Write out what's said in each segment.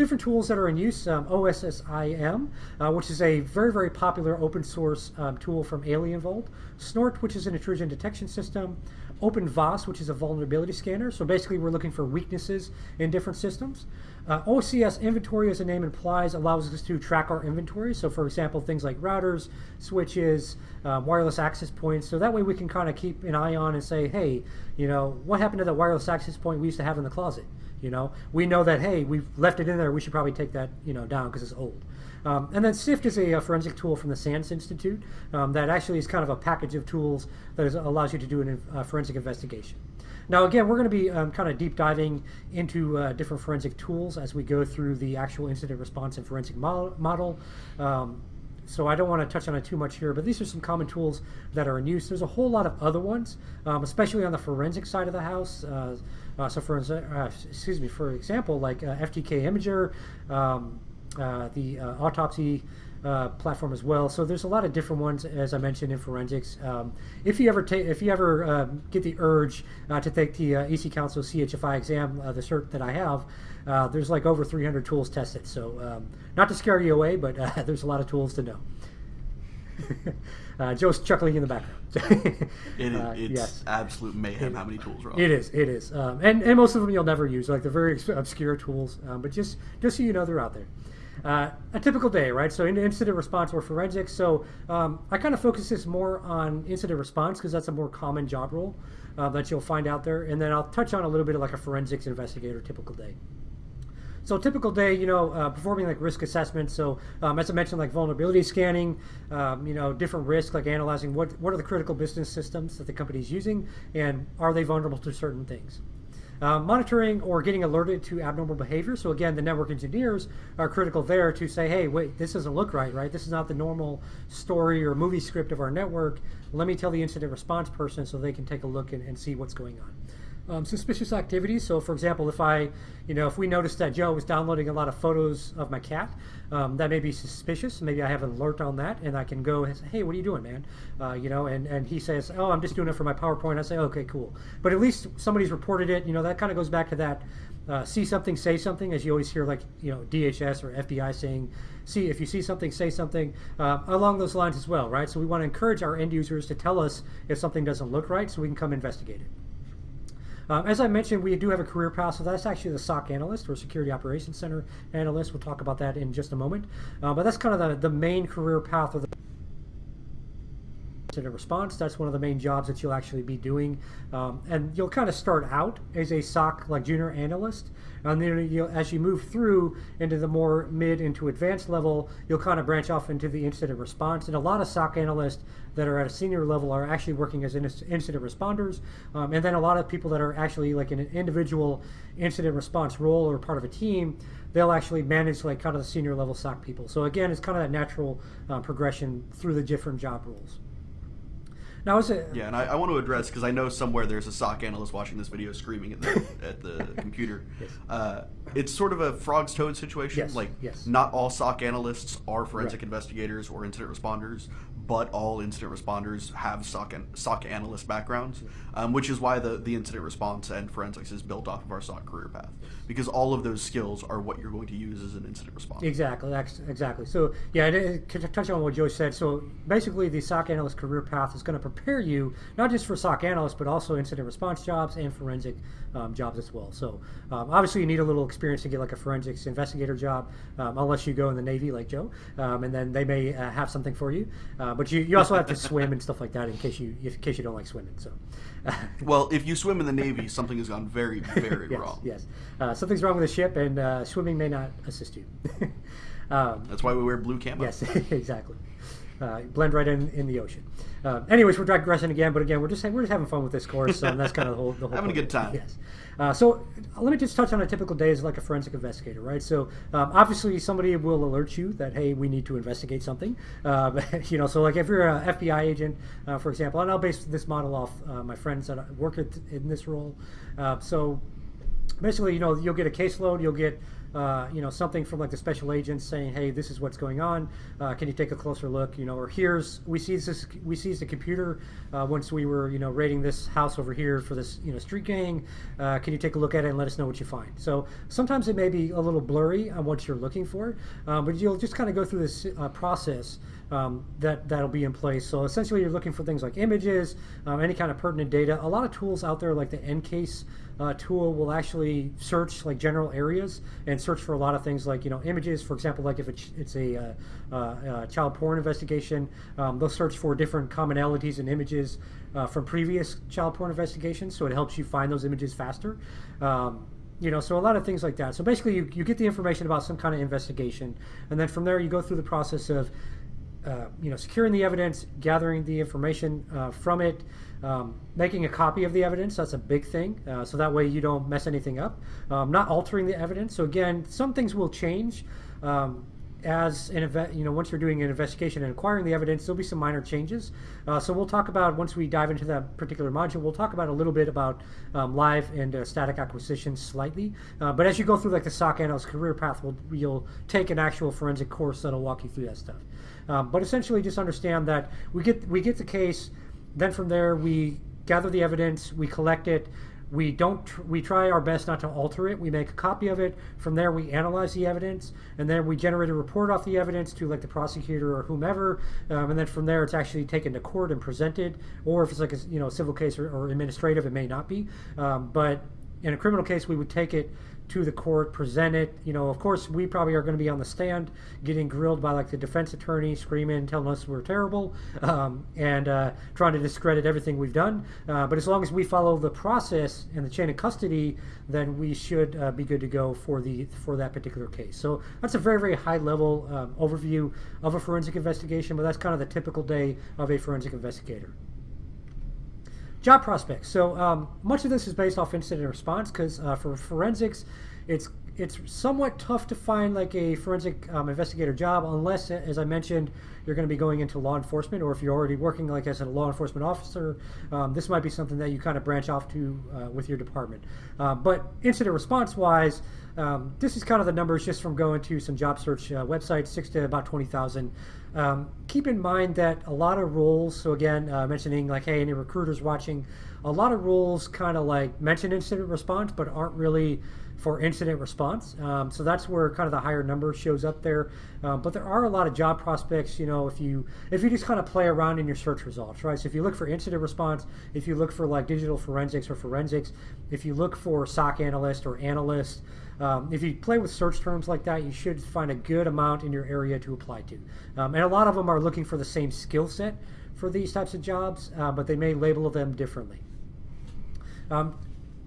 different tools that are in use, um, OSSIM, uh, which is a very, very popular open source um, tool from AlienVault, Snort, which is an intrusion detection system, OpenVAS, which is a vulnerability scanner. So basically, we're looking for weaknesses in different systems. Uh, OCS inventory, as the name implies, allows us to track our inventory. So, for example, things like routers, switches, uh, wireless access points. So that way we can kind of keep an eye on and say, hey, you know, what happened to that wireless access point we used to have in the closet? You know, we know that hey, we've left it in there. We should probably take that you know down because it's old. Um, and then SIFT is a, a, forensic tool from the SANS Institute um, that actually is kind of a package of tools that is, allows you to do a uh, forensic investigation. Now, again, we're going to be um, kind of deep diving into uh, different forensic tools as we go through the actual incident response and forensic model. Um, so I don't want to touch on it too much here, but these are some common tools that are in use. There's a whole lot of other ones, um, especially on the forensic side of the house. Uh, uh, so for uh, excuse me, for example, like uh, FTK Imager, um, uh, the uh, autopsy uh, platform as well. So there's a lot of different ones, as I mentioned, in forensics. Um, if you ever take, if you ever um, get the urge uh, to take the uh, EC Council CHFI exam, uh, the cert that I have, uh, there's like over 300 tools tested. So um, not to scare you away, but uh, there's a lot of tools to know. Joe's chuckling in the background. it is, it's yes. absolute mayhem it, how many tools are on. It is, it is, um, and and most of them you'll never use, like the very obscure tools. Um, but just just so you know, they're out there. Uh, a typical day, right? So incident response or forensics. So um, I kind of focus this more on incident response because that's a more common job role uh, that you'll find out there. And then I'll touch on a little bit of like a forensics investigator typical day. So typical day, you know, uh, performing like risk assessments. So um, as I mentioned, like vulnerability scanning, um, you know, different risks, like analyzing what what are the critical business systems that the company is using, and are they vulnerable to certain things. Uh, monitoring or getting alerted to abnormal behavior. So again, the network engineers are critical there to say, hey, wait, this doesn't look right, right? This is not the normal story or movie script of our network. Let me tell the incident response person so they can take a look and, and see what's going on um, suspicious activities. So, for example, if I, you know, if we notice that Joe was downloading a lot of photos of my cat, um, that may be suspicious. Maybe I have an alert on that, and I can go and say, "Hey, what are you doing, man?" Uh, you know, and and he says, "Oh, I'm just doing it for my PowerPoint." I say, "Okay, cool." But at least somebody's reported it. You know, that kind of goes back to that. Uh, see something, say something, as you always hear, like you know, DHS or FBI saying, "See if you see something, say something." Uh, along those lines as well, right? So we want to encourage our end users to tell us if something doesn't look right, so we can come investigate it. Um, as I mentioned, we do have a career path, so that's actually the SOC analyst or Security Operations Center analyst. We'll talk about that in just a moment. Uh, but that's kind of the, the main career path of the incident response. That's one of the main jobs that you'll actually be doing. Um, and you'll kind of start out as a SOC like junior analyst. And then you as you move through into the more mid into advanced level, you'll kind of branch off into the incident response. And a lot of SOC analysts that are at a senior level are actually working as incident responders. Um, and then a lot of people that are actually like in an individual incident response role or part of a team, they'll actually manage like kind of the senior level SOC people. So again, it's kind of that natural uh, progression through the different job roles. Now, is it? Yeah, and I, I want to address because I know somewhere there's a SOC analyst watching this video screaming at the at the computer. Yes. Uh, it's sort of a frog's toad situation. Yes. Like, yes. not all SOC analysts are forensic right. investigators or incident responders, but all incident responders have SOC, an, SOC analyst backgrounds, um, which is why the, the incident response and forensics is built off of our SOC career path. Because all of those skills are what you're going to use as an incident responder. Exactly, exactly. So, yeah, to touch on what Joe said, so basically the SOC analyst career path is going to prepare you not just for SOC analysts, but also incident response jobs and forensic um, jobs as well. So, um, obviously, you need a little experience to get like a forensics investigator job, um, unless you go in the Navy like Joe, um, and then they may uh, have something for you. Uh, but you, you also have to swim and stuff like that in case you in case you don't like swimming. So, well, if you swim in the Navy, something has gone very very yes, wrong. Yes, uh, something's wrong with the ship, and uh, swimming may not assist you. um, That's why we wear blue camo. Yes, exactly. Uh, blend right in in the ocean. Uh, anyways, we're digressing again, but again, we're just we're just having fun with this course, and that's kind of the whole the whole. having point. a good time. Yes. Uh, so let me just touch on a typical day as like a forensic investigator, right? So um, obviously somebody will alert you that hey, we need to investigate something. Uh, you know, so like if you're an FBI agent, uh, for example, and I'll base this model off uh, my friends that work at, in this role. Uh, so basically, you know, you'll get a caseload, you'll get uh, you know, something from like the special agents saying, "Hey, this is what's going on. Uh, can you take a closer look?" You know, or here's we see this we seized the computer uh, once we were you know raiding this house over here for this you know street gang. Uh, can you take a look at it and let us know what you find? So sometimes it may be a little blurry on what you're looking for, um, but you'll just kind of go through this uh, process um, that that'll be in place. So essentially, you're looking for things like images, um, any kind of pertinent data. A lot of tools out there, like the EnCase uh, tool, will actually search like general areas and search for a lot of things like you know images. For example, like if it's, it's a uh, uh, child porn investigation, um, they'll search for different commonalities in images uh, from previous child porn investigations. So it helps you find those images faster. Um, you know, so a lot of things like that. So basically, you, you get the information about some kind of investigation, and then from there, you go through the process of uh, you know, securing the evidence, gathering the information uh, from it, um, making a copy of the evidence. That's a big thing. Uh, so that way you don't mess anything up. Um, not altering the evidence. So again, some things will change. Um, as an event, you know, once you're doing an investigation and acquiring the evidence, there'll be some minor changes. Uh, so we'll talk about once we dive into that particular module, we'll talk about a little bit about um, live and uh, static acquisition slightly. Uh, but as you go through like the SOC analyst career path, we'll, you'll take an actual forensic course that'll walk you through that stuff. Um, but essentially, just understand that we get we get the case. Then from there, we gather the evidence, we collect it. We don't. Tr- we try our best not to alter it. We make a copy of it. From there, we analyze the evidence, and then we generate a report off the evidence to like the prosecutor or whomever. Um, and then from there, it's actually taken to court and presented. Or if it's like a you know civil case or, or administrative, it may not be. Um, but in a criminal case, we would take it to the court, present it. You know, of course, we probably are going to be on the stand getting grilled by like the defense attorney, screaming, telling us we're terrible, um, and uh, trying to discredit everything we've done. Uh, but as long as we follow the process and the chain of custody, then we should uh, be good to go for the for that particular case. So that's a very very high level um, overview of a forensic investigation, but that's kind of the typical day of a forensic investigator. Job prospects. So um, much of this is based off incident response because uh, for forensics, it's it's somewhat tough to find like a forensic um, investigator job unless, as I mentioned, you're going to be going into law enforcement, or if you're already working like as a law enforcement officer, um, this might be something that you kind of branch off to uh, with your department. Uh, but incident response wise, um, this is kind of the numbers just from going to some job search uh, websites, six to about 20,000. Um, keep in mind that a lot of roles, so again, uh, mentioning like, hey, any recruiters watching, a lot of roles kind of like mention incident response, but aren't really for incident response. Um, so that's where kind of the higher number shows up there. Um, but there are a lot of job prospects, you know, if you if you just kind of play around in your search results, right? So if you look for incident response, if you look for like digital forensics or forensics, if you look for SOC analyst or analyst, um, if you play with search terms like that, you should find a good amount in your area to apply to. Um, and a lot of them are looking for the same skill set for these types of jobs, uh, but they may label them differently. Um,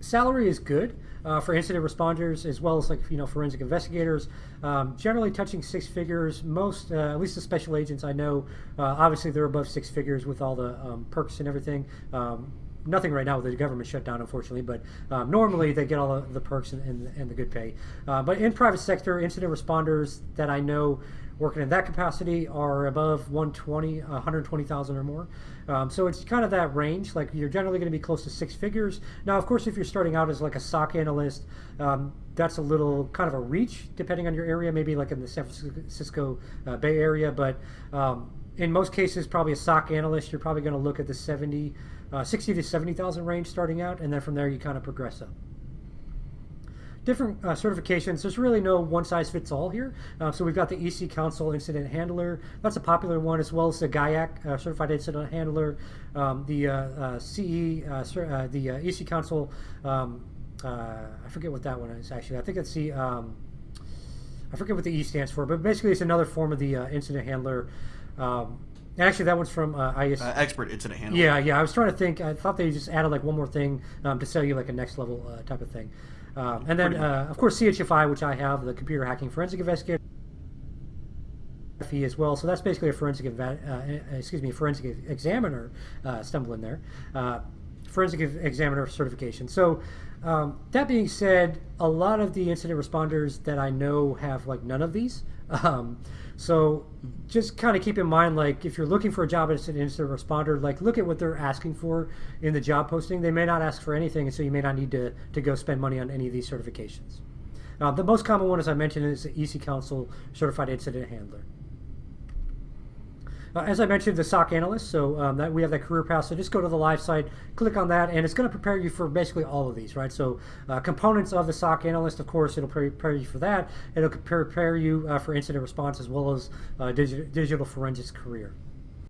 salary is good uh, for incident responders as well as like you know forensic investigators. Um, generally touching six figures. Most, uh, at least the special agents I know, uh, obviously they're above six figures with all the um, perks and everything. Um, nothing right now with the government shutdown, unfortunately, but um, normally they get all the perks and, and, and the good pay. Uh, but in private sector, incident responders that I know working in that capacity are above 120, 120,000 or more. Um, so it's kind of that range. Like you're generally going to be close to six figures. Now, of course, if you're starting out as like a SOC analyst, um, that's a little kind of a reach depending on your area. Maybe like in the San Francisco uh, Bay Area, but um, in most cases, probably a SOC analyst, you're probably going to look at the 70, uh, 60 to 70,000 range starting out, and then from there you kind of progress up different uh, certifications. There's really no one size fits all here. Uh, so we've got the EC Council Incident Handler. That's a popular one, as well as the GIAC uh, Certified Incident Handler, um, the uh, uh, CE, the EC Council. Um, I forget what that one is actually. I think it's the um, I forget what the E stands for, but basically it's another form of the incident handler. Um, actually, that one's from uh, IS. Uh, expert incident handler. Yeah, yeah. I was trying to think. I thought they just added like one more thing um, to sell you like a next level uh, type of thing. Um, and then, uh, of course, CHFI, which I have, the Computer Hacking Forensic Investigator as well. So that's basically a forensic, uh, excuse me, forensic examiner uh, stumble in there. Uh, forensic examiner certification. So um, that being said, a lot of the incident responders that I know have like none of these. Um, so just kind of keep in mind, like if you're looking for a job as an incident responder, like look at what they're asking for in the job posting. They may not ask for anything, and so you may not need to, to go spend money on any of these certifications. Uh, the most common one, as I mentioned, is the EC Council Certified Incident Handler. Uh, as I mentioned, the SOC analyst, so um, that we have that career path. So just go to the live site, click on that, and it's going to prepare you for basically all of these, right? So uh, components of the SOC analyst, of course, it'll prepare you for that. It'll prepare you uh, for incident response as well as uh, digital, digital forensics career.